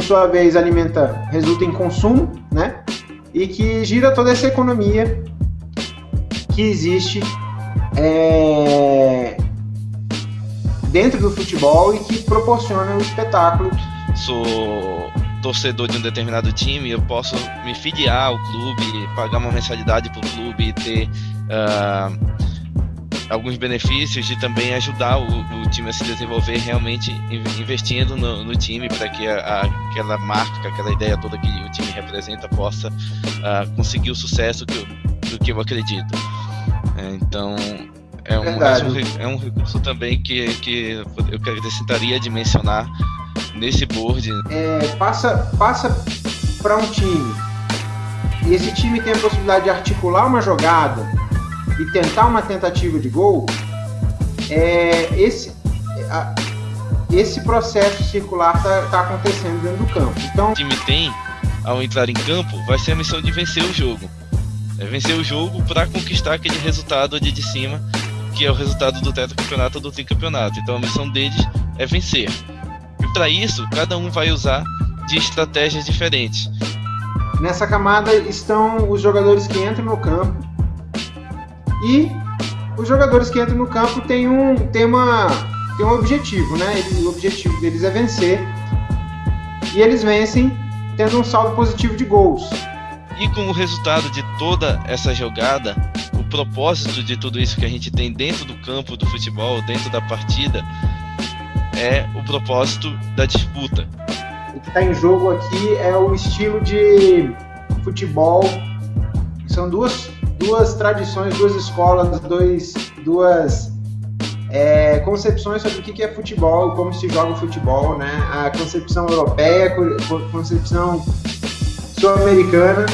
sua vez alimenta, resulta em consumo, né? E que gira toda essa economia que existe é, dentro do futebol e que proporciona o espetáculo. Sou torcedor de um determinado time, eu posso me filiar ao clube, pagar uma mensalidade para o clube e ter uh, alguns benefícios de também ajudar o, o, time a se desenvolver realmente investindo no, no time para que a, a, aquela marca, aquela ideia toda que o time representa possa uh, conseguir o sucesso que eu, do que eu acredito. É, então é um, é um, recurso também que, que eu acrescentaria de mencionar nesse board. É, passa passa para um time e esse time tem a possibilidade de articular uma jogada e tentar uma tentativa de gol, é, esse, a, esse processo circular está tá acontecendo dentro do campo. Então, o time tem, ao entrar em campo, vai ser a missão de vencer o jogo. É vencer o jogo para conquistar aquele resultado ali de cima, que é o resultado do tetracampeonato ou do tricampeonato. Então a missão deles é vencer. E para isso, cada um vai usar de estratégias diferentes. Nessa camada estão os jogadores que entram no campo e os jogadores que entram no campo têm um, têm uma, têm um objetivo, né? o objetivo deles é vencer e eles vencem tendo um saldo positivo de gols. E com o resultado de toda essa jogada, o propósito de tudo isso que a gente tem dentro do campo do futebol, dentro da partida, é o propósito da disputa. O que está em jogo aqui é o estilo de futebol. São duas, duas tradições, duas escolas, dois, duas é, concepções sobre o que é futebol, como se joga o futebol, né? A concepção europeia, a concepção sul-americana